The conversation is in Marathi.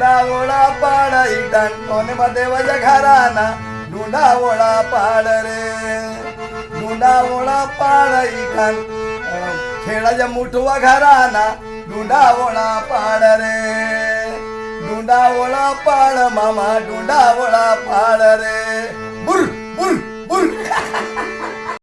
डुंडावळा पाड इटांटोन मदेवज घराना धुंडावोळा पाड रे. धुंडावोळा पाड इटां खेळाच्या मुठवा घराना धुंडावोळा पाड रे. धुंडावोळा पाड मामा धुंडावोळा पाड रे.